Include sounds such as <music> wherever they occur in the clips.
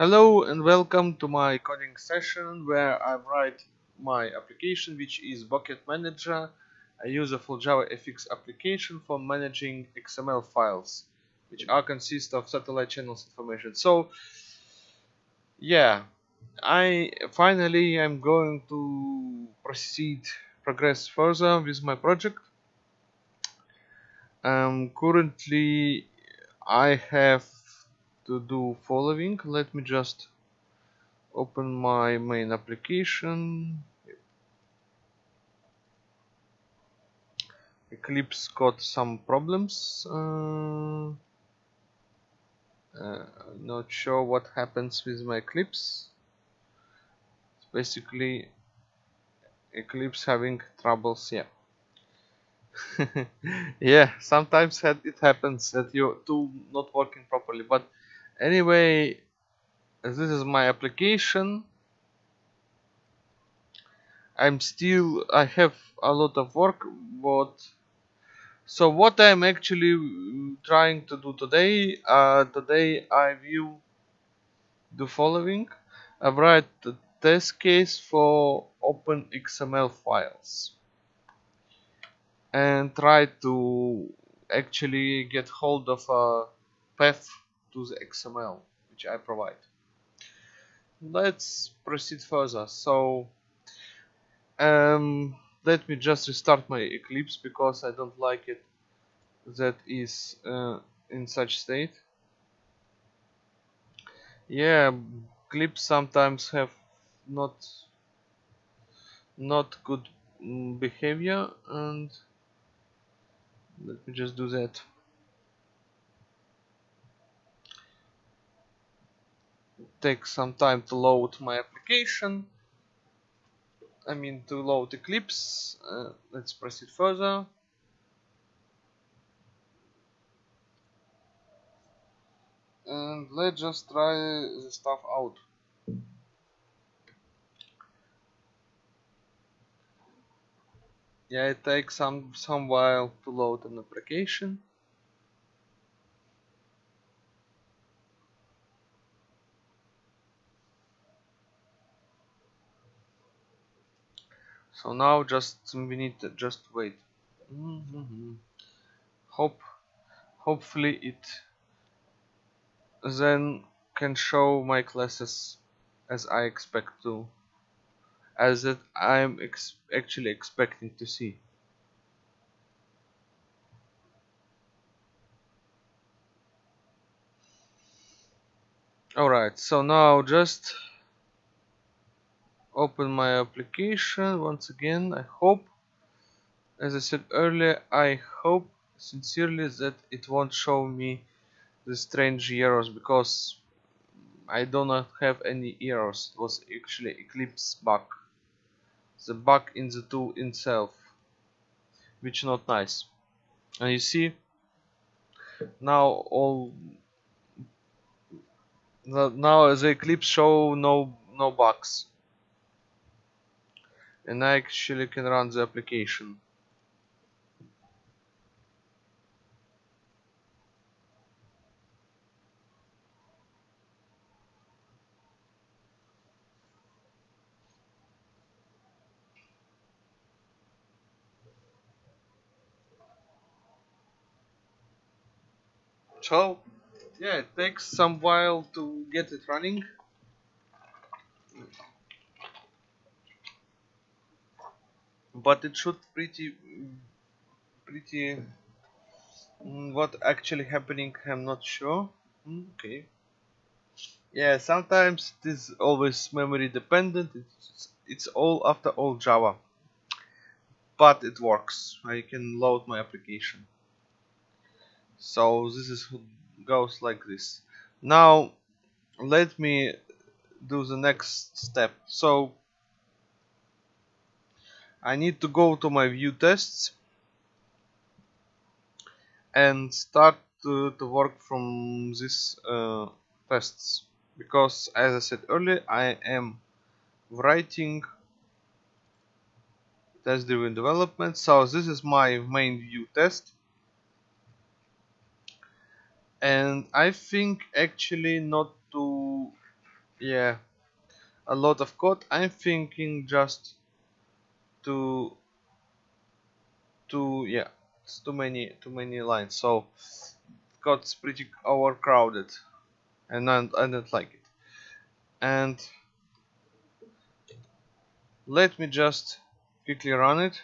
Hello and welcome to my coding session where I write my application which is Bucket Manager. I use a full Java FX application for managing XML files which are consist of satellite channels information. So yeah, I finally I'm going to proceed progress further with my project. Um, currently I have to do following. Let me just open my main application. Eclipse got some problems. Uh, uh, not sure what happens with my Eclipse. It's basically Eclipse having troubles yeah. <laughs> Yeah sometimes it happens that your tool not working properly but anyway this is my application I'm still I have a lot of work but so what I'm actually trying to do today uh, today I will do following. I write the test case for open XML files and try to actually get hold of a path to the XML which I provide. Let's proceed further. So um, let me just restart my Eclipse because I don't like it that is uh, in such state. Yeah, Eclipse sometimes have not not good mm, behavior and let me just do that take some time to load my application. I mean to load Eclipse. Uh, let's proceed further. And let's just try the stuff out. Yeah it takes some some while to load an application so now just we need to just wait mm -hmm. hope hopefully it then can show my classes as I expect to as that I'm ex actually expecting to see alright so now just open my application. Once again I hope as I said earlier I hope sincerely that it won't show me the strange errors because I do not have any errors it was actually Eclipse bug. The bug in the tool itself which not nice. And you see now all now the Eclipse show no no bugs and I actually can run the application. So yeah it takes some while to get it running but it should pretty pretty mm, what actually happening I'm not sure. Mm, okay. Yeah sometimes it is always memory dependent. It's, it's all after all Java. But it works. I can load my application. So this is goes like this. Now let me do the next step. So I need to go to my view tests and start to, to work from these uh, tests. Because as I said earlier I am writing test driven development. So this is my main view test. And I think actually not to yeah a lot of code. I'm thinking just to to yeah it's too many too many lines. So got pretty overcrowded and I, I don't like it. And let me just quickly run it.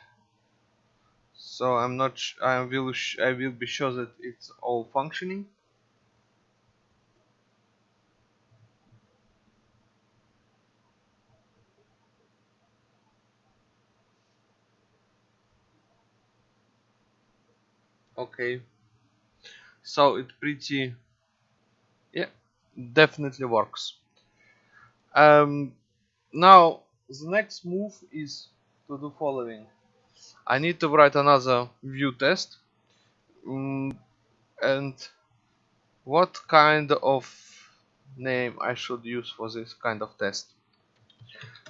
So I'm not I will I will be sure that it's all functioning okay. So it pretty yeah definitely works. Um now the next move is to do following. I need to write another view test. Um, and what kind of name I should use for this kind of test?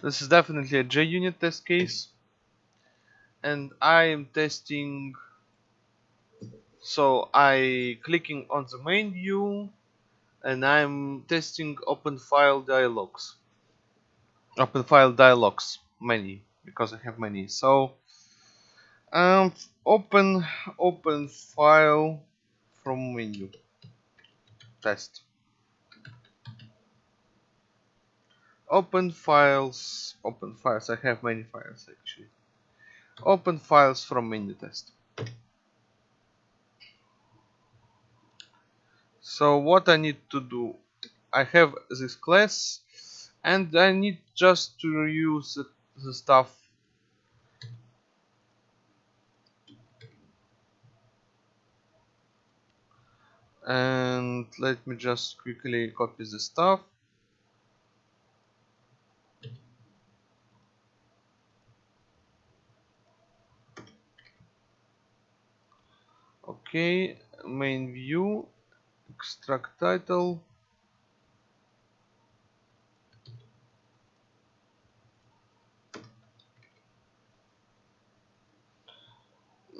This is definitely a JUnit test case. And I am testing so I clicking on the main view and I'm testing open file dialogues open file dialogues many because I have many. So um open open file from menu. Test. Open files open files. I have many files actually. Open files from menu test so what I need to do I have this class and I need just to reuse the, the stuff. And let me just quickly copy the stuff. Okay main view extract title.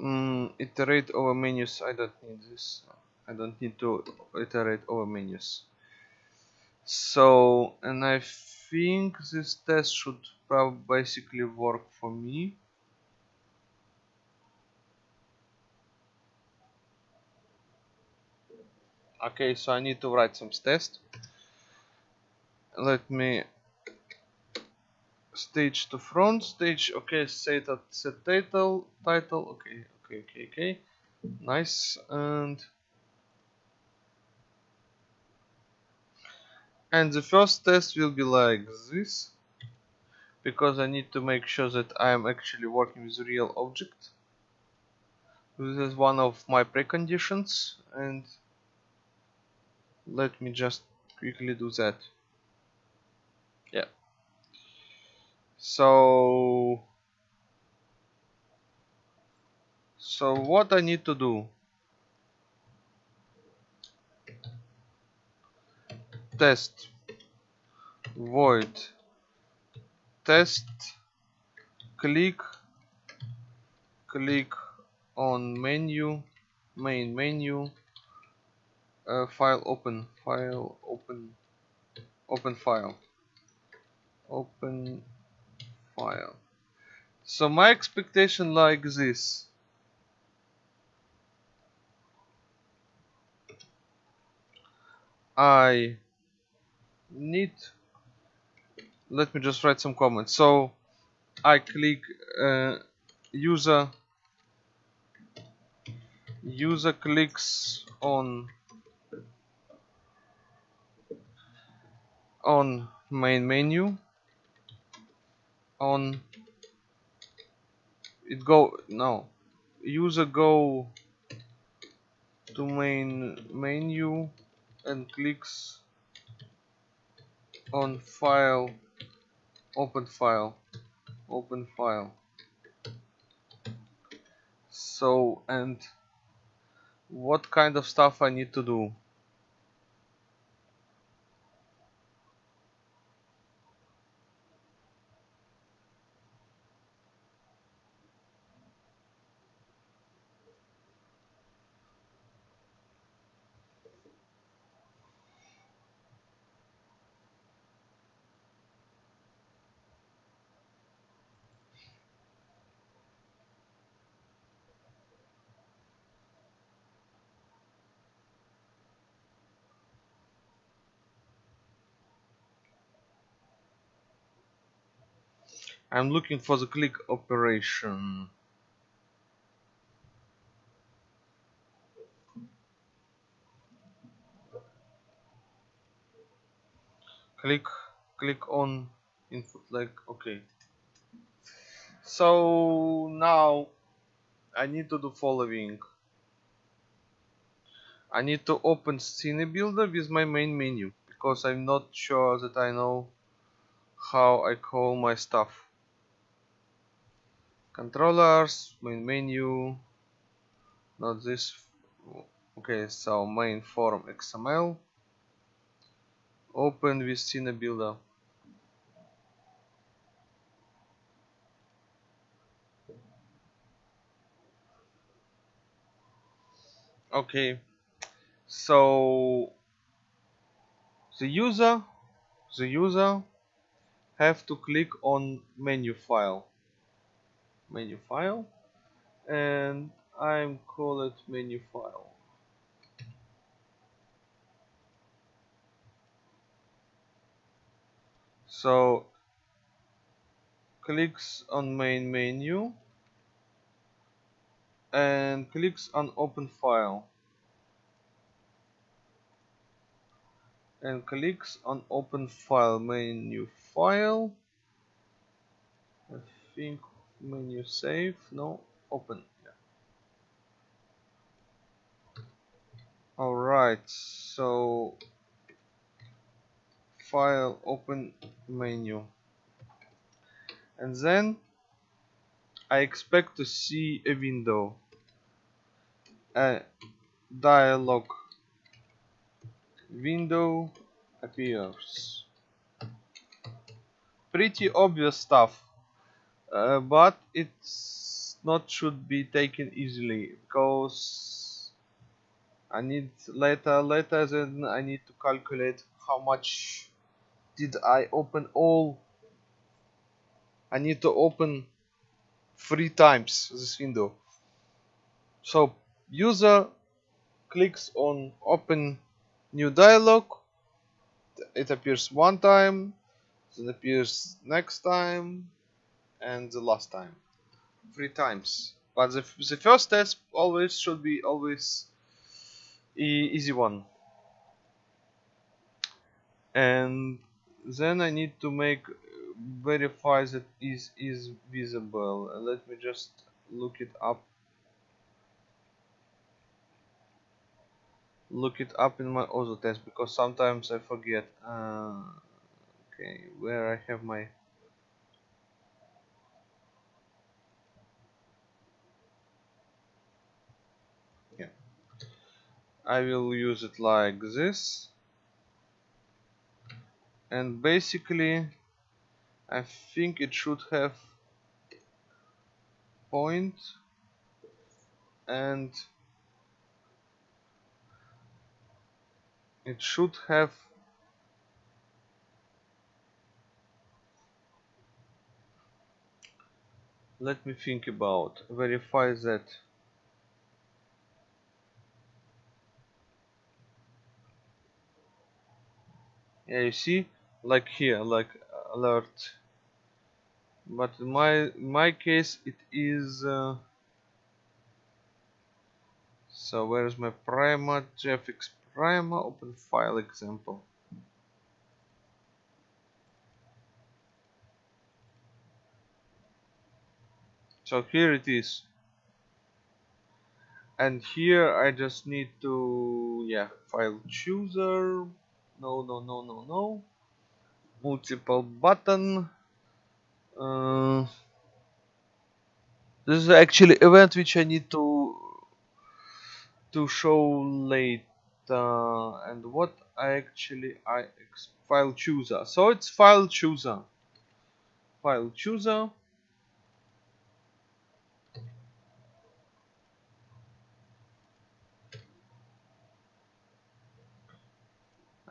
Mm, iterate over menus. I don't need this. I don't need to iterate over menus. So and I think this test should probably basically work for me okay so I need to write some test let me stage to front stage okay set that set title title okay okay okay okay. Nice and and the first test will be like this because I need to make sure that I am actually working with real object. This is one of my preconditions and let me just quickly do that. Yeah. So so what I need to do? Test. Void. Test. Click. Click on menu. Main menu uh, file open file open open file. Open file. So my expectation like this. I need let me just write some comments. So I click uh, user user clicks on on main menu on it go no user go to main menu and clicks on file open file open file. So and what kind of stuff I need to do I'm looking for the click operation. Click click on input like okay. So now I need to do following. I need to open Scene Builder with my main menu because I'm not sure that I know how I call my stuff controllers main menu not this okay so main form XML open with Scene Builder. Okay, so the user, the user have to click on menu file, menu file, and I'm call it menu file. so clicks on main menu and clicks on open file and clicks on open file menu file I think menu save no open. Yeah. alright so file open menu. And then I expect to see a window a dialog. Window appears. Pretty obvious stuff uh, but it's not should be taken easily because I need later later then I need to calculate how much did I open all. I need to open three times this window. So user clicks on open new dialog. It appears one time then appears next time and the last time. Three times. But the, the first test always should be always e easy one. And then I need to make verify that is is visible. Let me just look it up. Look it up in my auto test because sometimes I forget. Uh, okay where I have my I will use it like this. And basically I think it should have point and it should have let me think about verify that see like here like alert. But in my my case it is uh, so where's my primer? Jfx primer open file example. So here it is. And here I just need to yeah file chooser no no no no no. Multiple button. Uh, this is actually event which I need to to show later. And what I actually I file chooser. So it's file chooser. File chooser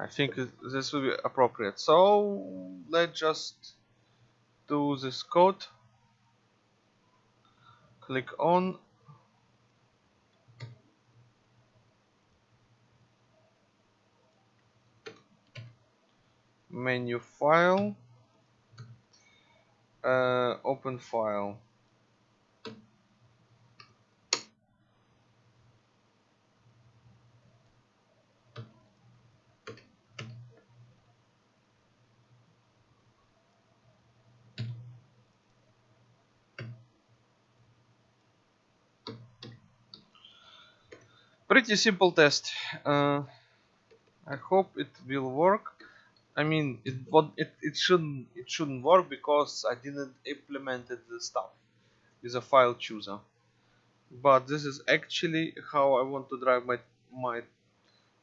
I think this will be appropriate. So let's just do this code. Click on. Menu file. Uh, open file pretty simple test. Uh, I hope it will work. I mean it it, it shouldn't it shouldn't work because I didn't implemented the stuff with a file chooser. But this is actually how I want to drive my my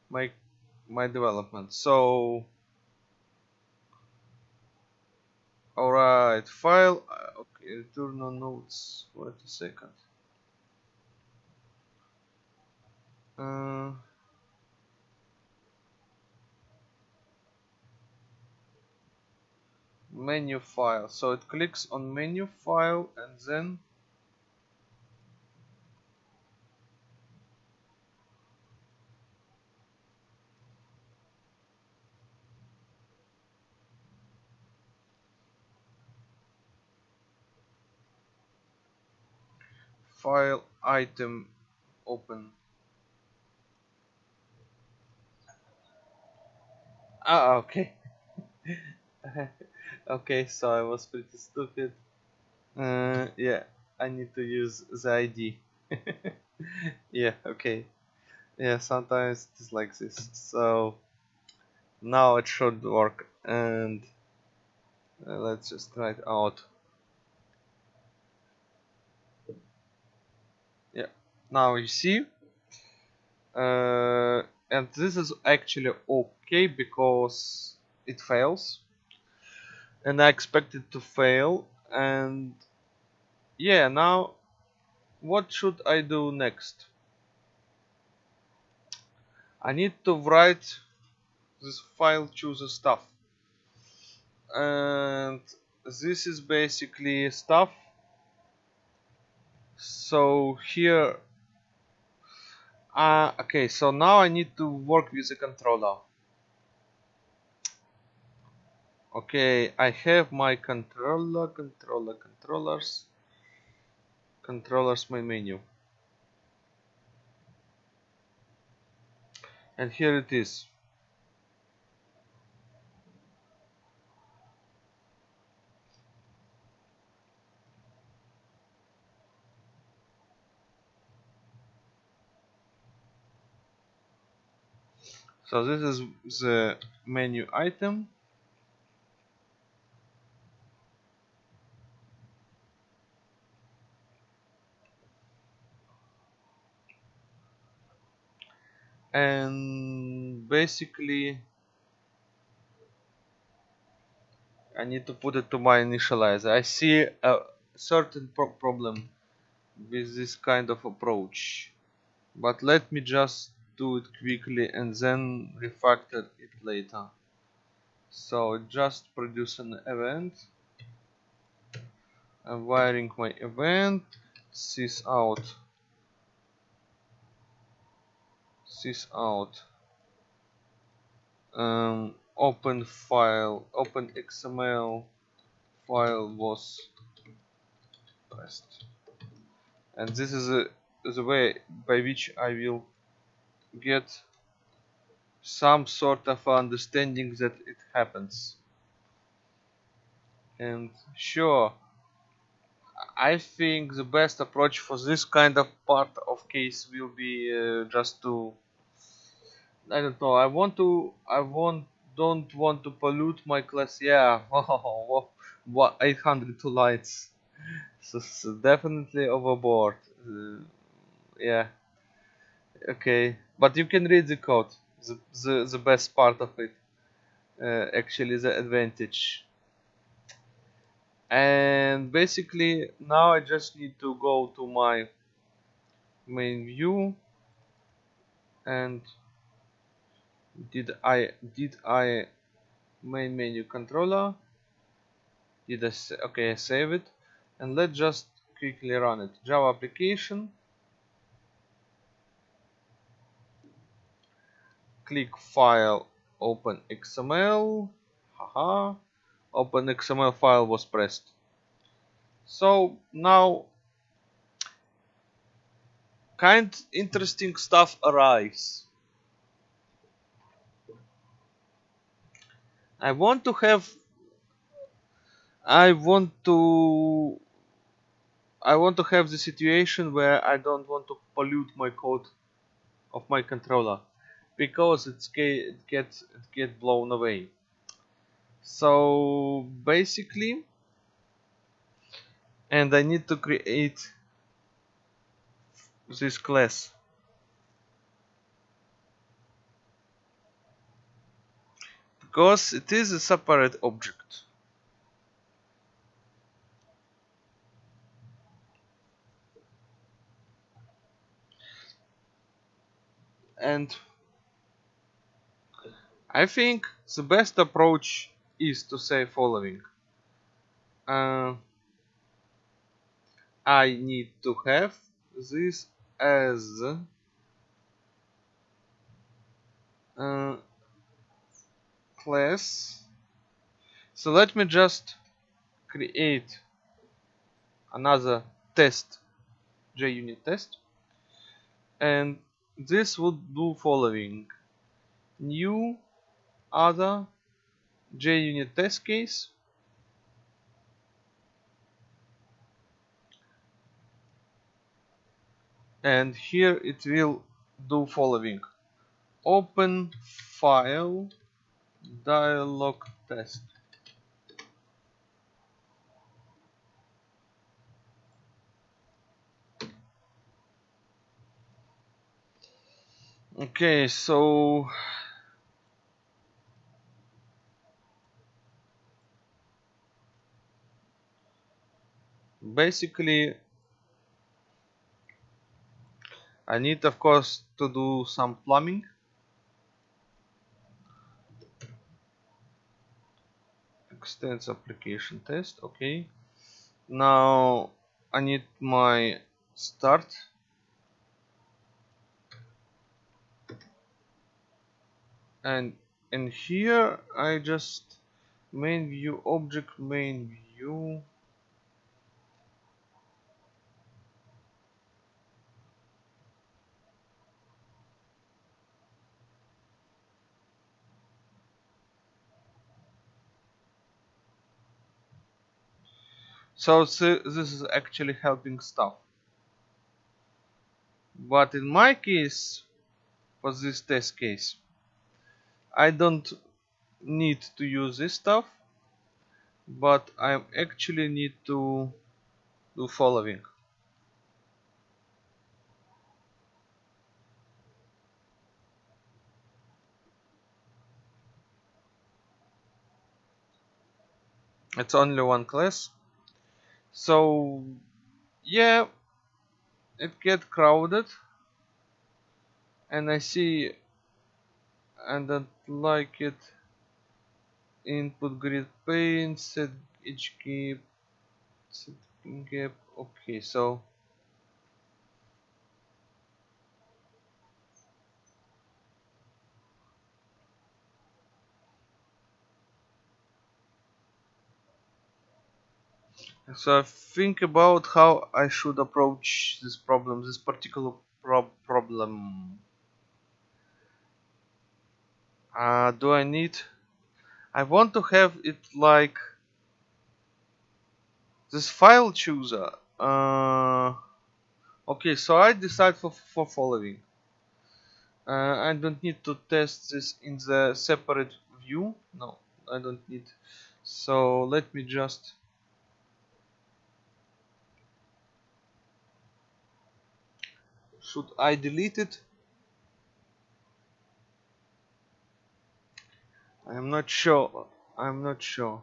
my my development. So alright file. Uh, okay return on notes. Wait a second uh, menu file. So it clicks on menu file and then file item open ah okay <laughs> okay so I was pretty stupid. Uh, yeah I need to use the ID <laughs> yeah okay yeah sometimes it's like this. So now it should work and uh, let's just try it out. Yeah now you see. Uh, and this is actually okay because it fails. And I expect it to fail. And yeah now what should I do next? I need to write this file chooser stuff. And this is basically stuff. So here uh, okay so now I need to work with the controller. Okay I have my controller controller controllers. Controllers main menu. And here it is so this is the menu item and basically I need to put it to my initializer. I see a certain pro problem with this kind of approach but let me just do it quickly and then refactor it later. So just produce an event. I'm wiring my event. Sys out. Sys out. Um, open file. Open XML file was pressed. And this is a, the way by which I will get some sort of understanding that it happens. And sure I think the best approach for this kind of part of case will be uh, just to I don't know I want to I want don't want to pollute my class. Yeah <laughs> what 802 lights. So, so definitely overboard. Uh, yeah. Okay but you can read the code. The, the, the best part of it uh, actually the advantage. And basically now I just need to go to my main view. And did I did I main menu controller? Did I okay I save it. And let's just quickly run it. Java application click file open XML haha open XML file was pressed. So now kind interesting stuff arrives. I want to have I want to I want to have the situation where I don't want to pollute my code of my controller because it's it gets it get blown away. So basically and I need to create this class. Because it is a separate object. And I think the best approach is to say following. Uh, I need to have this as uh, class. So let me just create another test JUnit test. And this would do following. New other JUnit test case. And here it will do following. Open file dialog test. Okay so basically I need of course to do some plumbing. Extends application test okay. Now I need my start. And in here I just main view object main view so this is actually helping stuff. But in my case for this test case I don't need to use this stuff but I actually need to do following. It's only one class so yeah it get crowded and I see and I like it. Input grid pane set each gap set gap okay so so I think about how I should approach this problem this particular prob problem. Uh, do I need I want to have it like this file chooser. Uh, okay so I decide for, for following. Uh, I don't need to test this in the separate view. No I don't need. So let me just should I delete it? I'm not sure. I'm not sure.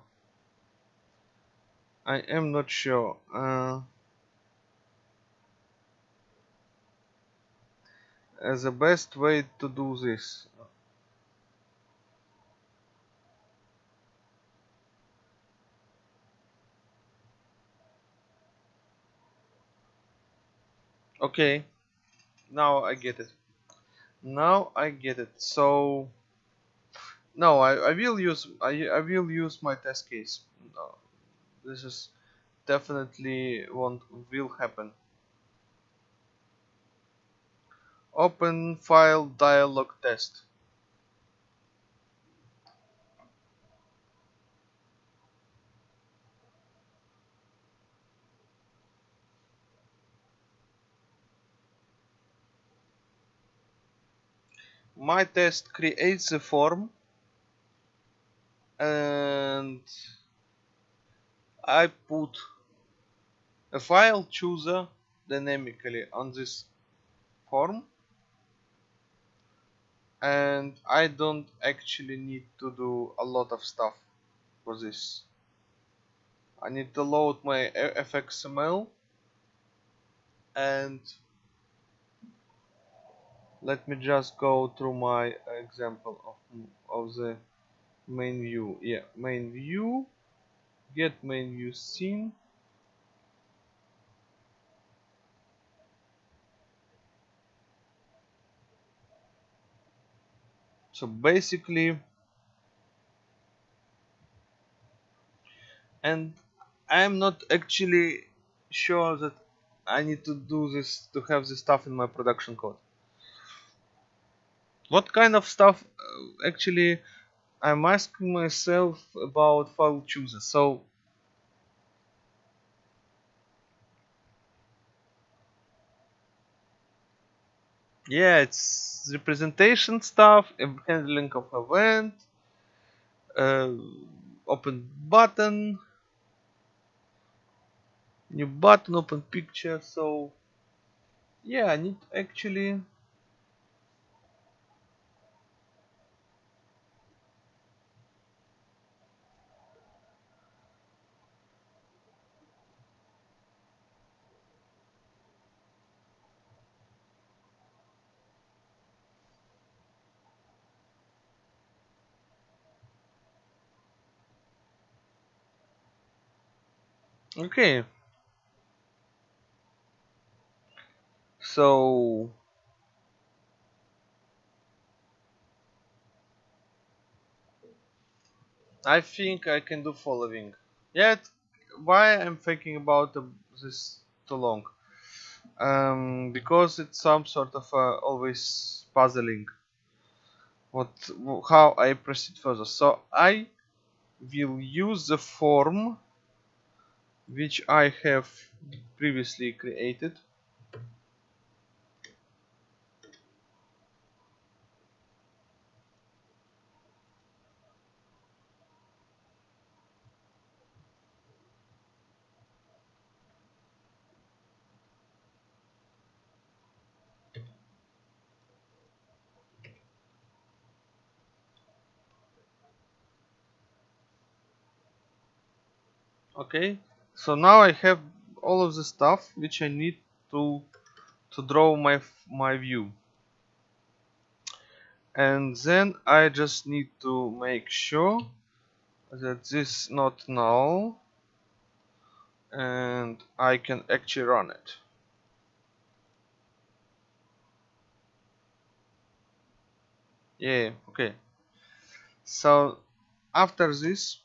I am not sure. Uh, as the best way to do this. Okay now I get it. Now I get it. So no I, I will use I, I will use my test case. No, this is definitely won't will happen. Open file dialog test my test creates a form and I put a file chooser dynamically on this form and I don't actually need to do a lot of stuff for this. I need to load my fxml and let me just go through my example of, of the main view. Yeah main view. Get main view scene. So basically and I'm not actually sure that I need to do this to have this stuff in my production code what kind of stuff uh, actually I'm asking myself about file chooser so yeah it's representation stuff handling of event uh, open button new button open picture. So yeah I need actually okay. So I think I can do following. Yet why I'm thinking about this too long? Um, because it's some sort of uh, always puzzling. What how I proceed further. So I will use the form which I have previously created. Okay so now I have all of the stuff which I need to to draw my my view. And then I just need to make sure that this not null and I can actually run it. Yeah okay. So after this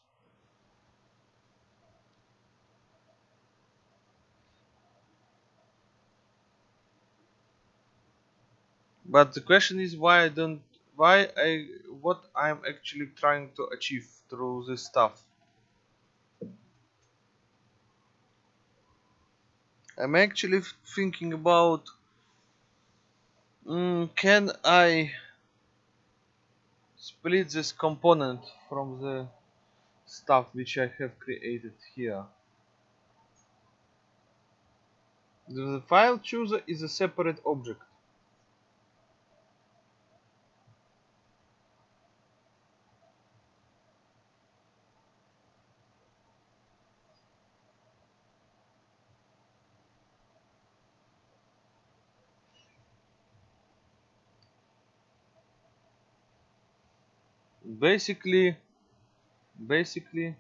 but the question is why I don't why I what I'm actually trying to achieve through this stuff. I'm actually thinking about mm, can I split this component from the stuff which I have created here? The file chooser is a separate object basically basically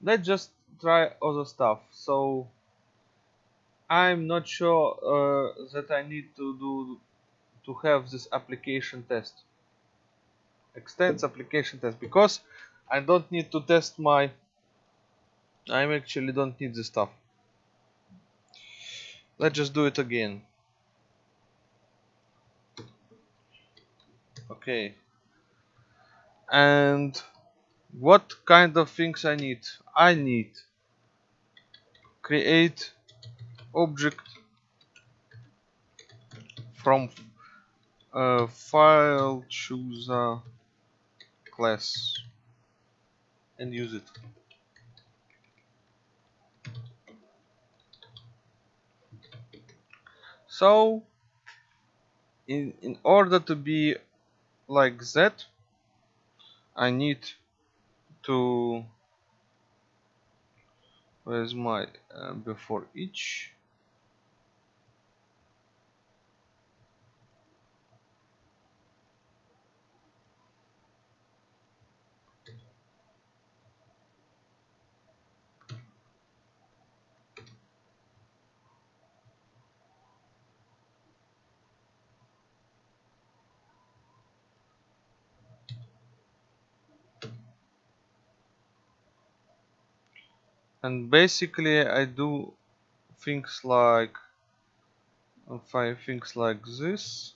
let's just try other stuff. So I'm not sure uh, that I need to do to have this application test extends application test because I don't need to test my I actually don't need this stuff. Let's just do it again. Okay and what kind of things I need? I need create object from uh, file chooser class and use it. So in in order to be like that I need to where's my uh, before each and basically I do things like five things like this.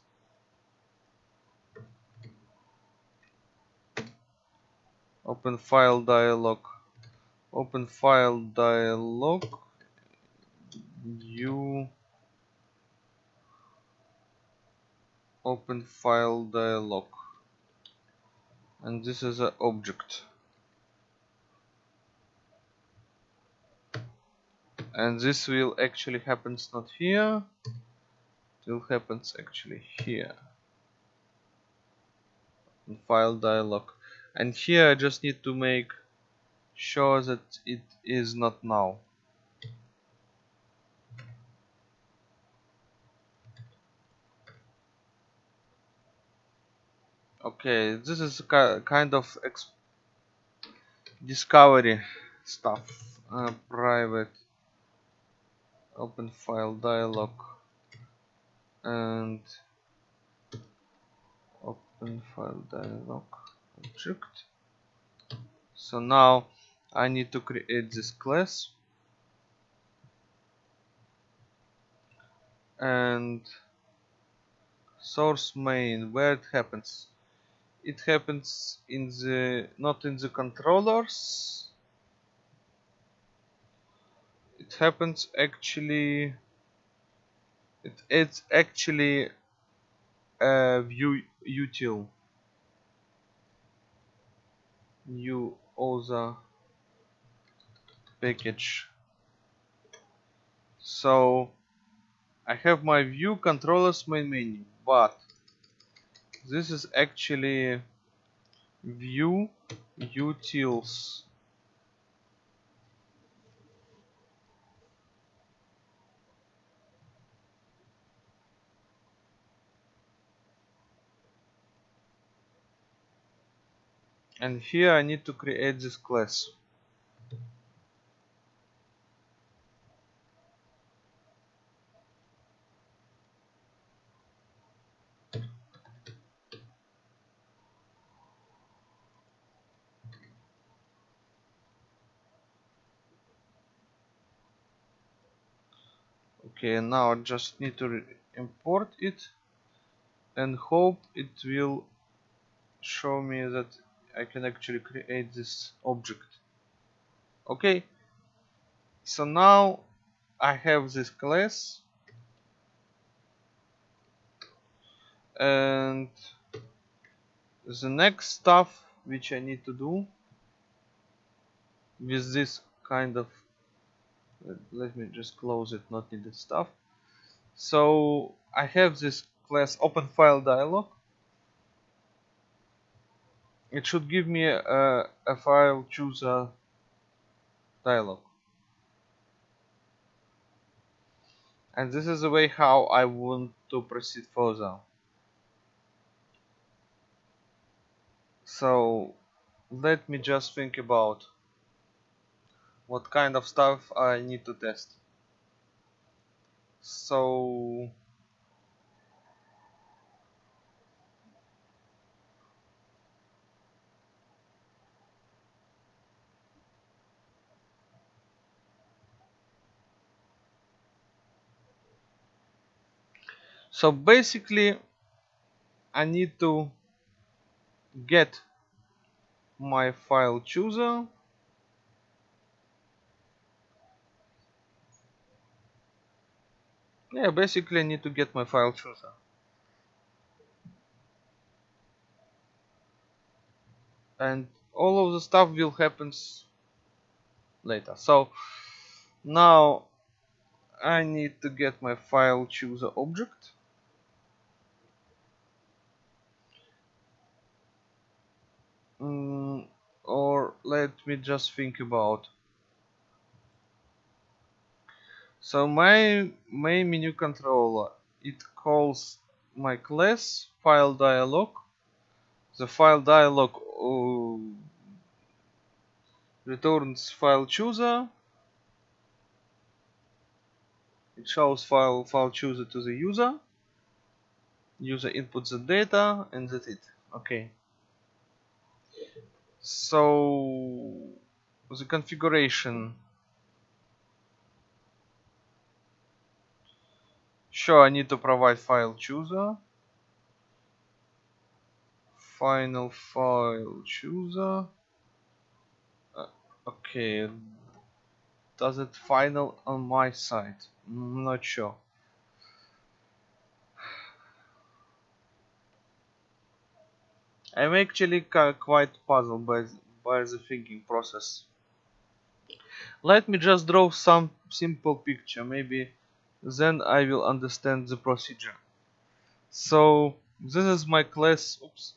Open file dialog. Open file dialog. New open file dialog. And this is an object and this will actually happens not here. It will happens actually here. In file dialog. And here I just need to make sure that it is not now okay this is kind of discovery stuff uh, private open file dialog and open file dialog object. So now I need to create this class. And source main where it happens? It happens in the not in the controllers it happens actually it, it's actually a view util new OSA package. So I have my view controllers main menu but this is actually view utils and here I need to create this class. Okay now I just need to import it and hope it will show me that I can actually create this object. Okay. So now I have this class. And the next stuff which I need to do with this kind of let me just close it not needed stuff. So I have this class open file dialog it should give me a, a file chooser dialog. And this is the way how I want to proceed further so let me just think about what kind of stuff I need to test. So so basically I need to get my file chooser. Yeah basically I need to get my file chooser. And all of the stuff will happens later. So now I need to get my file chooser object mm, or let me just think about. So my main menu controller it calls my class file dialog. The file dialog uh, returns file chooser. It shows file file chooser to the user. User inputs the data and that's it. Okay so the configuration? Sure I need to provide file chooser. Final file chooser. Uh, okay. Does it final on my side? I'm not sure I'm actually quite puzzled by, by the thinking process. Let me just draw some simple picture maybe then I will understand the procedure. So this is my class oops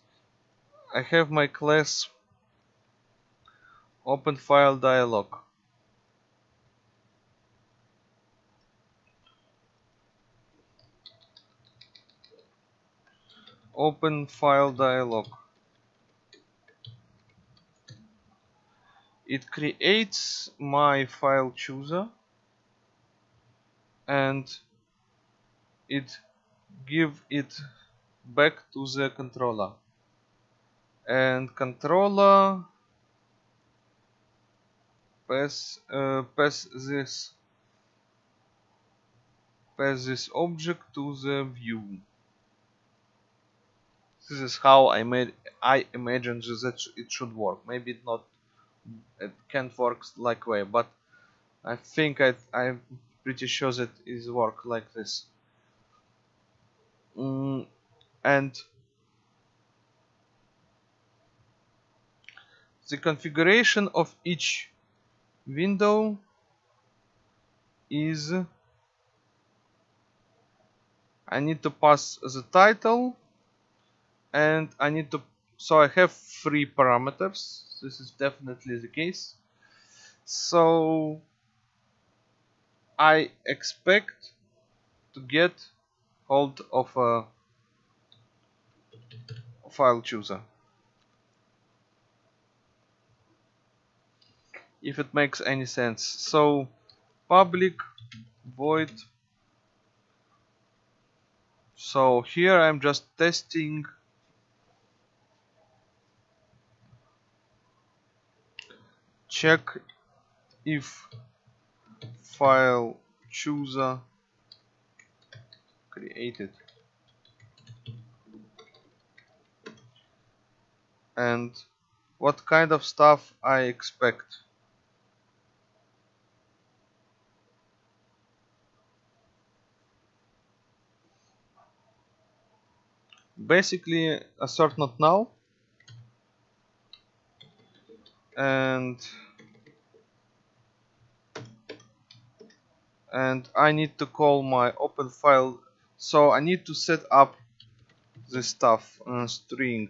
I have my class open file dialog. Open file dialog it creates my file chooser and it give it back to the controller. And controller pass uh, pass this pass this object to the view. This is how I made I imagine that it should work. Maybe not it can't work like way but I think I, I'm pretty sure that it work like this. Mm, and the configuration of each window is I need to pass the title and I need to so I have three parameters this is definitely the case. So I expect to get hold of a file chooser. If it makes any sense. So public void. So here I'm just testing check if file chooser created. And what kind of stuff I expect? Basically assert not null and and I need to call my open file. So I need to set up this stuff string.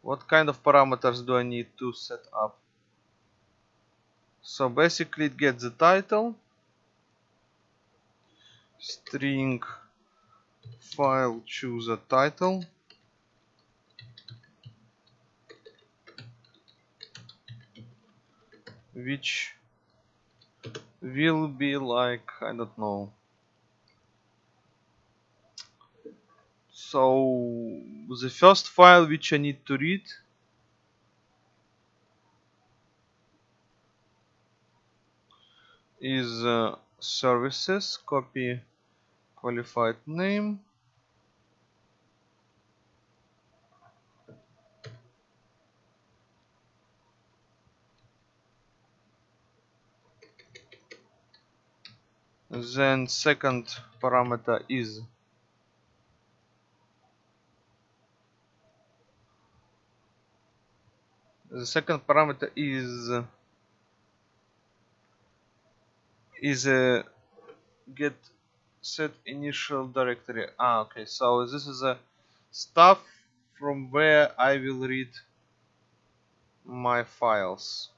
What kind of parameters do I need to set up? So basically it gets the title string file chooser title. Which will be like I don't know. So the first file which I need to read is uh, services copy qualified name then second parameter is the second parameter is is a get set initial directory. Ah okay. So this is a stuff from where I will read my files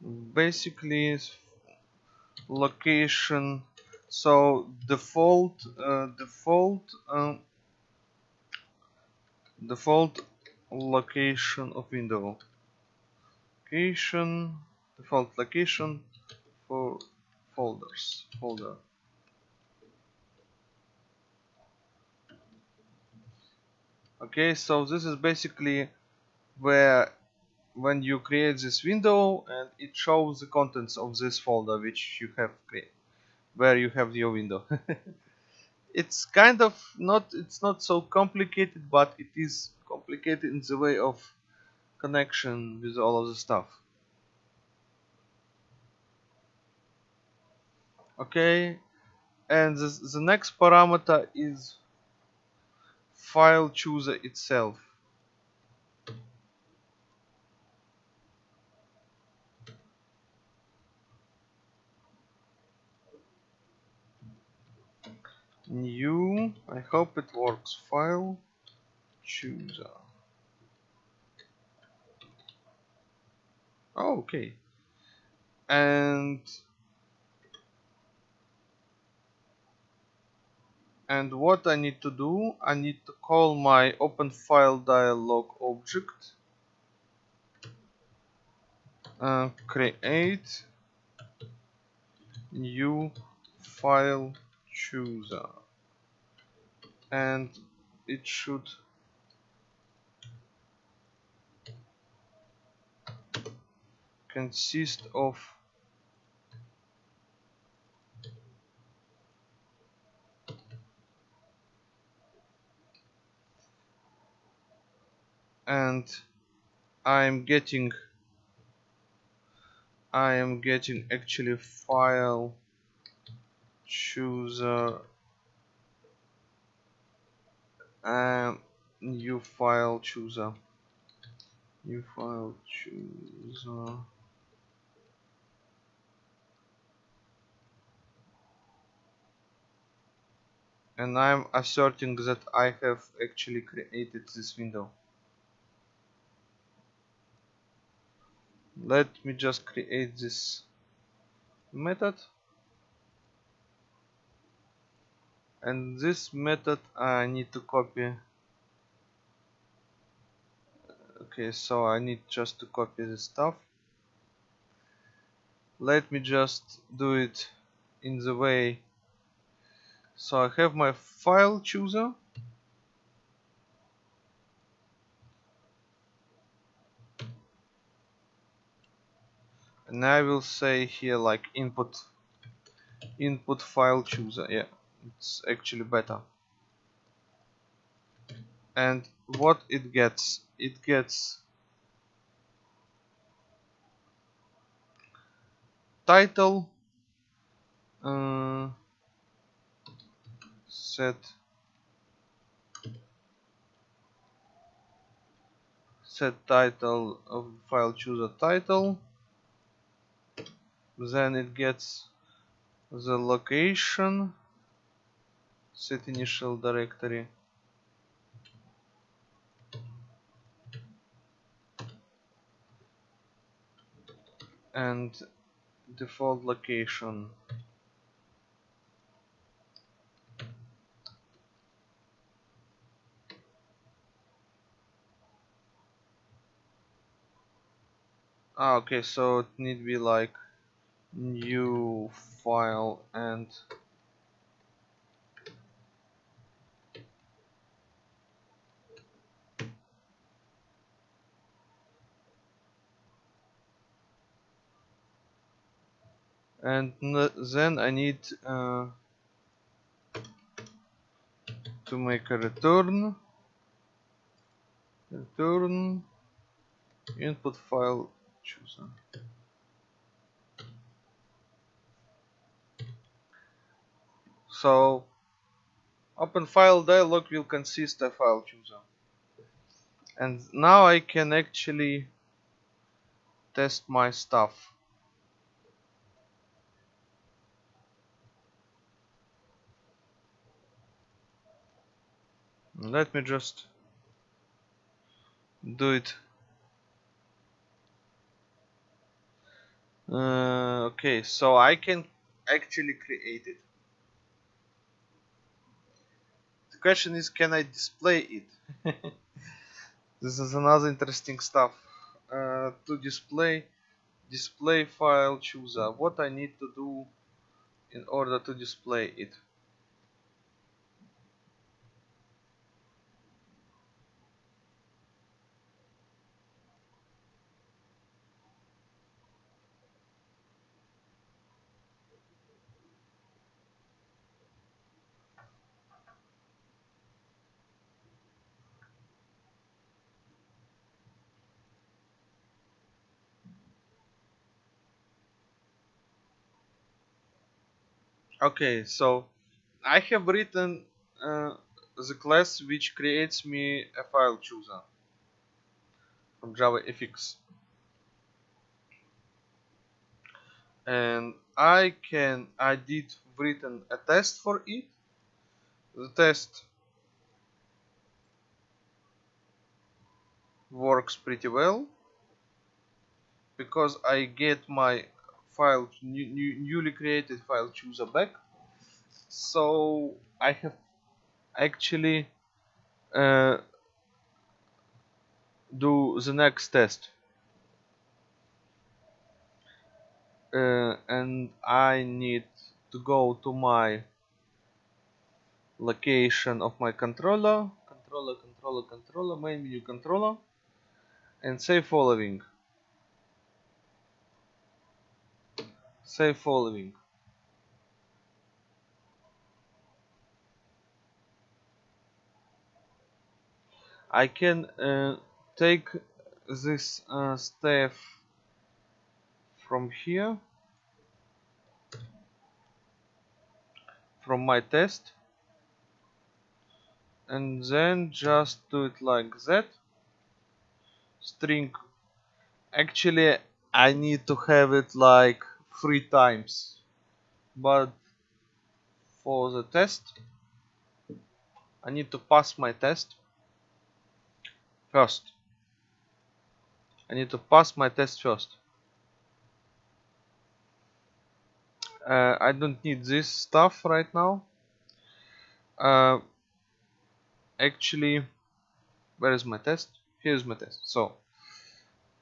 basically location. So default uh, default um, default location of window. Location default location for folders folder. Okay so this is basically where when you create this window and it shows the contents of this folder which you have created where you have your window. <laughs> It's kind of not it's not so complicated but it is complicated in the way of connection with all of the stuff. Okay and the, the next parameter is file chooser itself new. I hope it works. File chooser. Oh, okay. And and what I need to do I need to call my open file dialog object. Uh, create new file chooser uh, and it should consist of and I'm getting I am getting actually file chooser um, new file chooser. New file chooser. And I'm asserting that I have actually created this window. Let me just create this method and this method I need to copy. Okay so I need just to copy the stuff. Let me just do it in the way. So I have my file chooser. And I will say here like input input file chooser yeah it's actually better. And what it gets it gets title uh, set set title of file chooser title then it gets the location set initial directory and default location. Ah okay so it need be like new file and and then I need uh, to make a return. Return. Input file chooser. So open file dialog will consist of file chooser. And now I can actually test my stuff let me just do it. Uh, okay so I can actually create it. The question is can I display it? <laughs> This is another interesting stuff. Uh, to display display file chooser. What I need to do in order to display it okay so I have written uh, the class which creates me a file chooser from JavaFX and I can I did written a test for it. The test works pretty well because I get my file new, new, newly created file chooser back. So I have actually uh, do the next test. Uh, and I need to go to my location of my controller. Controller controller controller main menu controller. And say following say following I can uh, take this uh, staff from here. From my test. And then just do it like that. String. Actually I need to have it like three times. But for the test I need to pass my test first. I need to pass my test first. Uh, I don't need this stuff right now. Uh, actually where is my test? Here's my test. So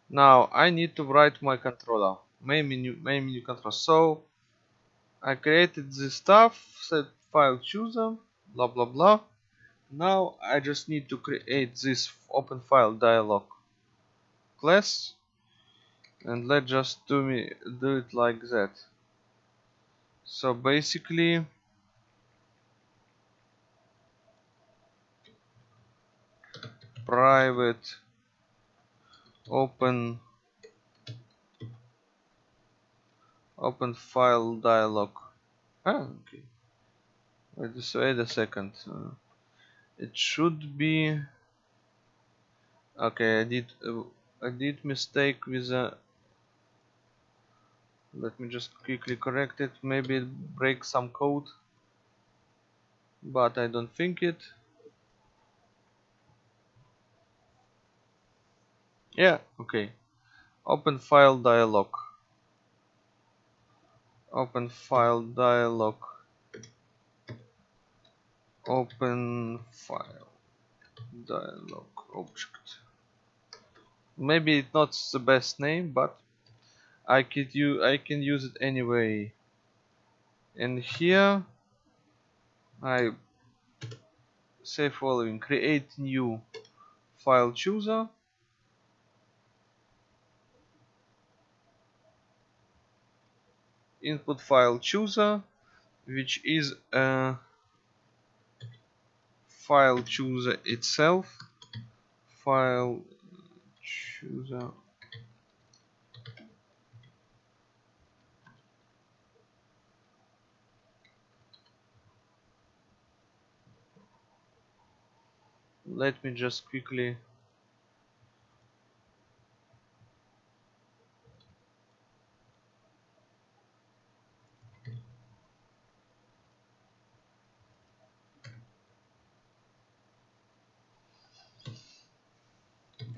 now I need to write my controller main menu main menu control. So I created this stuff set file chooser blah blah blah. Now I just need to create this open file dialog class. And let's just do me do it like that. So basically private open open file dialog. Ah, okay. Wait, wait a second. Uh, it should be okay I did uh, I did mistake with a let me just quickly correct it. Maybe it breaks some code but I don't think it. Yeah okay. Open file dialog open file dialog. Open file dialog object. Maybe it's not the best name but I could use I can use it anyway. And here I say following. Create new file chooser input file chooser which is a file chooser itself. File chooser. Let me just quickly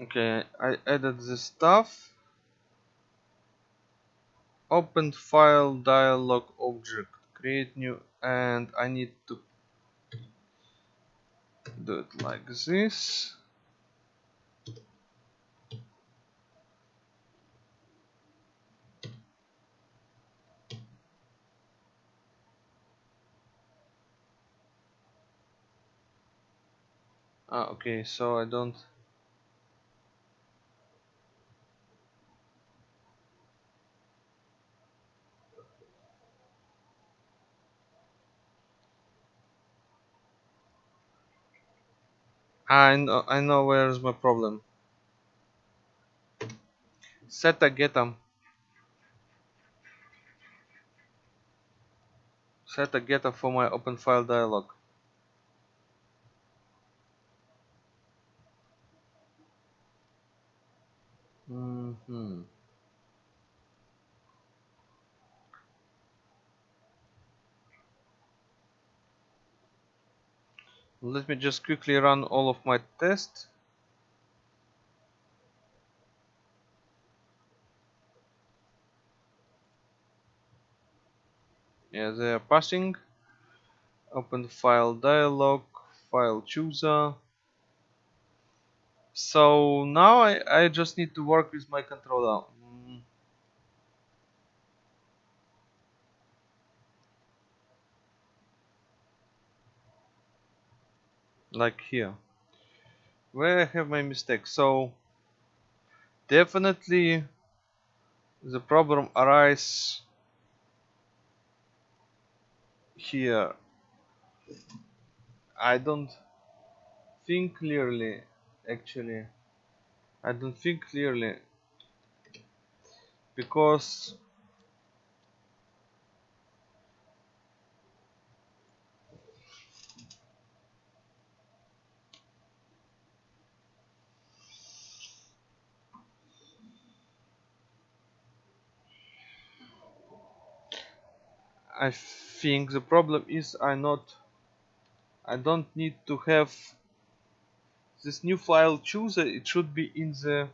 okay I added the stuff. Open file dialog object. Create new and I need to do it like this. Ah okay so I don't I know, I know where's my problem. Set a getter. Set a getter for my open file dialog. Mm hmm Let me just quickly run all of my tests. Yeah, they are passing. Open file dialog, file chooser. So now I, I just need to work with my controller. Like here. Where I have my mistake. So definitely the problem arises here I don't think clearly actually I don't think clearly because I think the problem is I not I don't need to have this new file chooser. It should be in the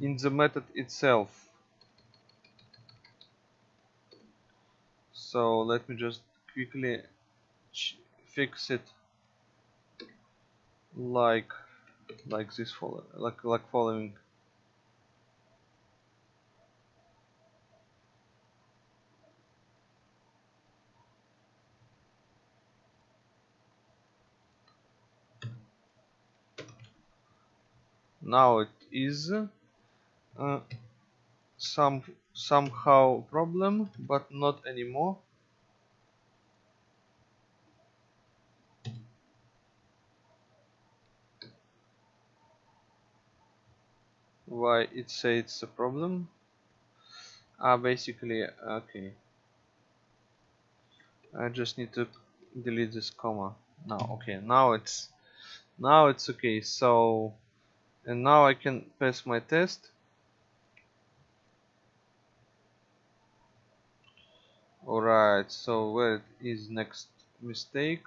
in the method itself. So let me just quickly fix it like like this follow like like following now it is uh, some somehow problem but not anymore. Why it say it's a problem? Ah basically okay. I just need to delete this comma. Now okay now it's now it's okay so and now I can pass my test. Alright so where is next mistake?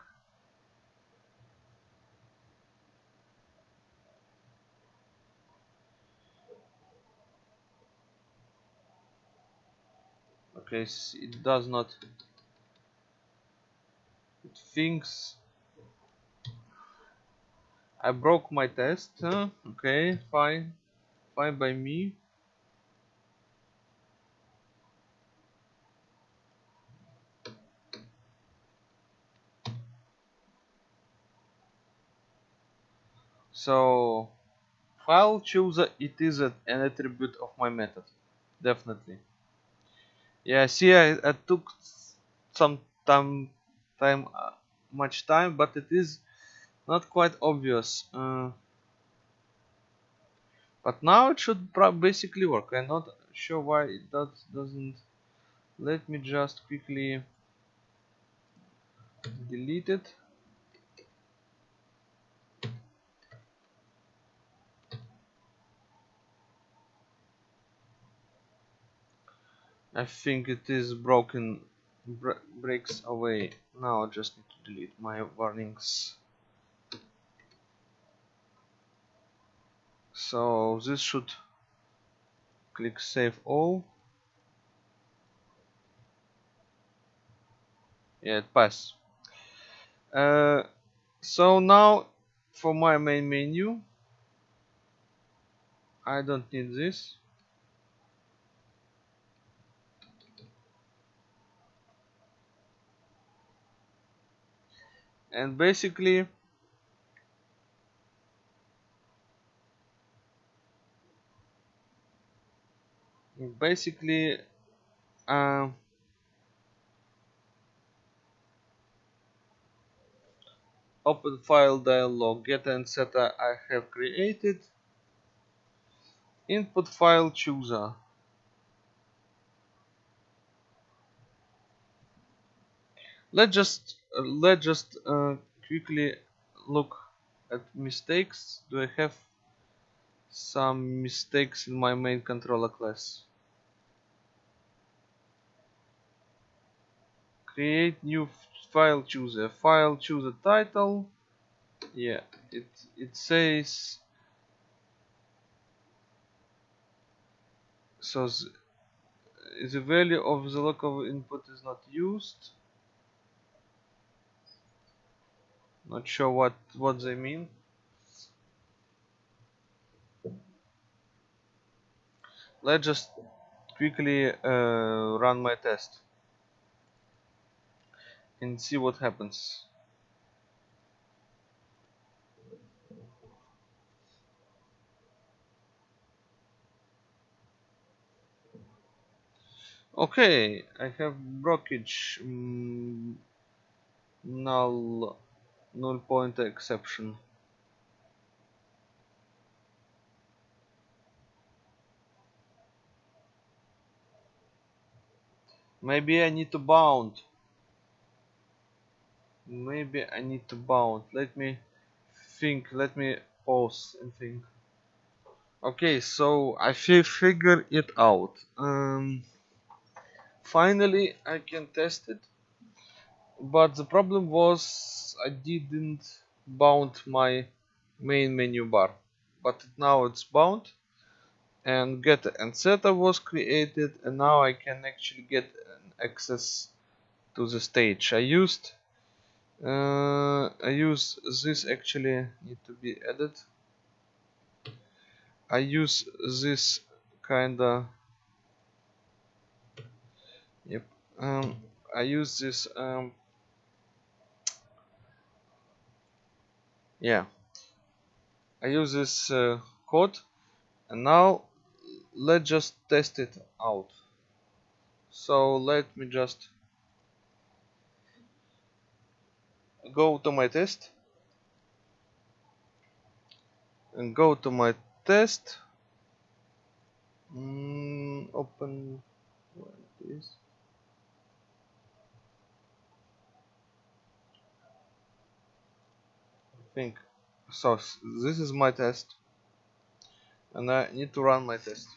Okay it does not. It thinks I broke my test okay fine. Fine by me. So file chooser it is an attribute of my method definitely. Yeah see I, I took some time time uh, much time but it is not quite obvious. Uh, but now it should basically work. I'm not sure why it does, doesn't let me just quickly delete it. I think it is broken breaks away. Now I just need to delete my warnings so this should click save all. Yeah it passed. Uh, so now for my main menu I don't need this. And basically basically uh, open file dialog get and setter I have created. Input file chooser. Let's just uh, let's just uh, quickly look at mistakes. Do I have some mistakes in my main controller class create new file chooser. File choose a title. Yeah it it says so the value of the local input is not used. Not sure what what they mean. Let's just quickly uh, run my test and see what happens. Okay I have blockage. Mm, null null pointer exception. Maybe I need to bound maybe I need to bound. Let me think let me pause and think. Okay so I figure it out. Um, finally I can test it. But the problem was I didn't bound my main menu bar. But now it's bound and get and setter was created and now I can actually get access to the stage I used uh, I use this actually need to be added. I use this kinda yep um, I use this um, yeah I use this uh, code and now let's just test it out. So let me just go to my test. And go to my test. Mm, open. This think. So this is my test. And I need to run my test.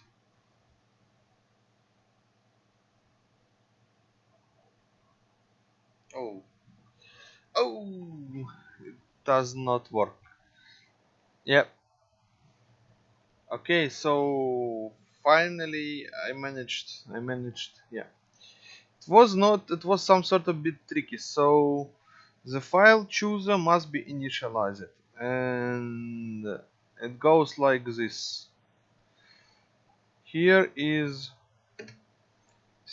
Oh oh it does not work. Yep. Okay so finally I managed I managed yeah. It was not it was some sort of bit tricky so the file chooser must be initialized and it goes like this. Here is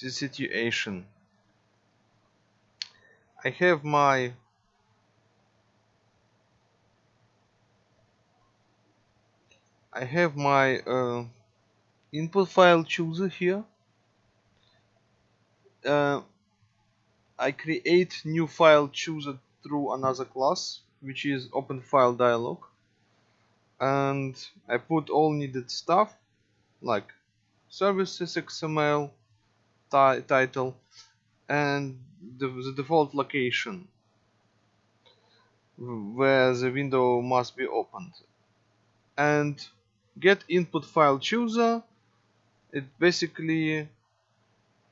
the situation. I have my I have my uh, input file chooser here. Uh, I create new file chooser through another class which is open file dialog. And I put all needed stuff like services XML title and the, the default location where the window must be opened. And get input file chooser. It basically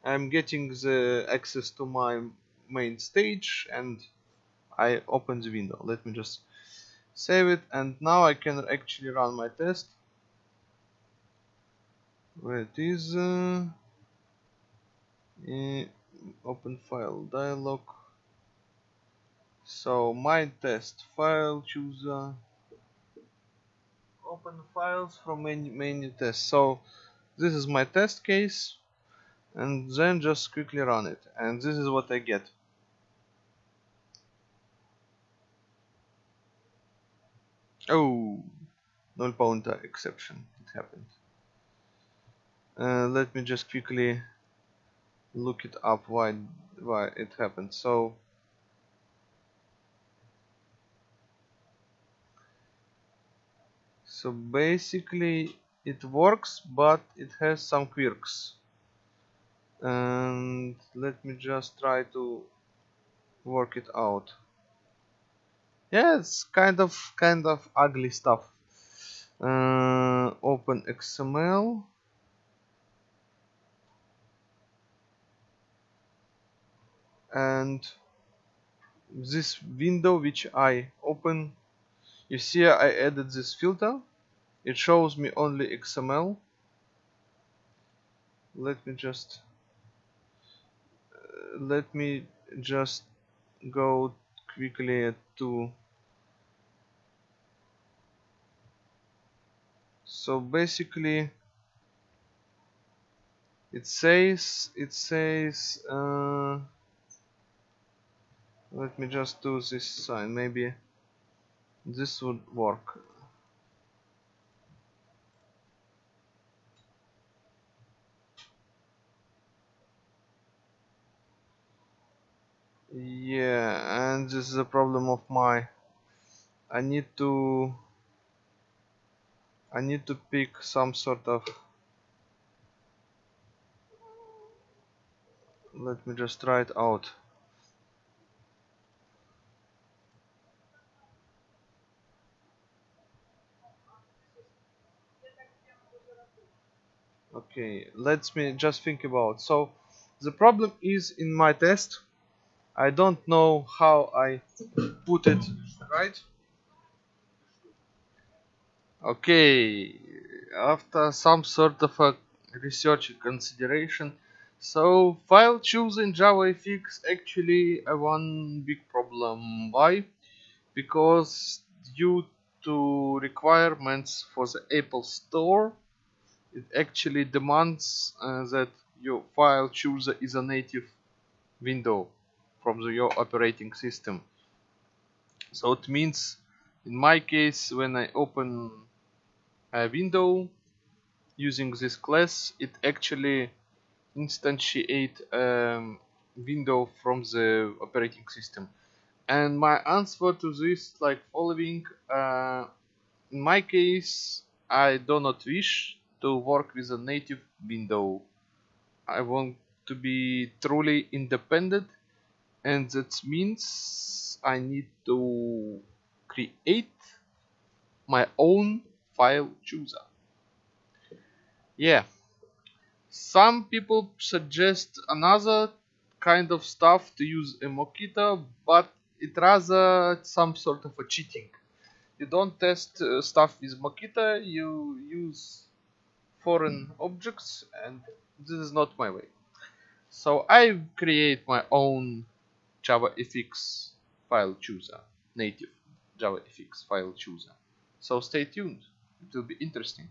I'm getting the access to my main stage and I open the window. Let me just save it. And now I can actually run my test. Where it is uh, open file dialog. So my test file chooser open files from menu, menu test. So this is my test case and then just quickly run it. And this is what I get. Oh null pointer exception. It happened. Uh, let me just quickly look it up why why it happened. So so basically it works but it has some quirks. And let me just try to work it out. Yeah it's kind of kind of ugly stuff. Uh, open XML and this window which I open you see I added this filter it shows me only XML let me just uh, let me just go quickly to so basically it says it says uh, let me just do this sign. Maybe this would work yeah and this is a problem of my I need to I need to pick some sort of let me just try it out. Okay let's me just think about so the problem is in my test I don't know how I put it right. Okay after some sort of a research consideration. So file choose in JavaFX actually a one big problem. Why? Because due to requirements for the Apple Store it actually demands uh, that your file chooser is a native window from the, your operating system so it means in my case when I open a window using this class it actually instantiate a um, window from the operating system and my answer to this like following uh, in my case I do not wish to work with a native window. I want to be truly independent and that means I need to create my own file chooser. Yeah, some people suggest another kind of stuff to use a Mockito, but it rather some sort of a cheating. You don't test uh, stuff with Mockito, you use foreign objects and this is not my way. So I create my own JavaFX file chooser, native JavaFX file chooser. So stay tuned, it will be interesting.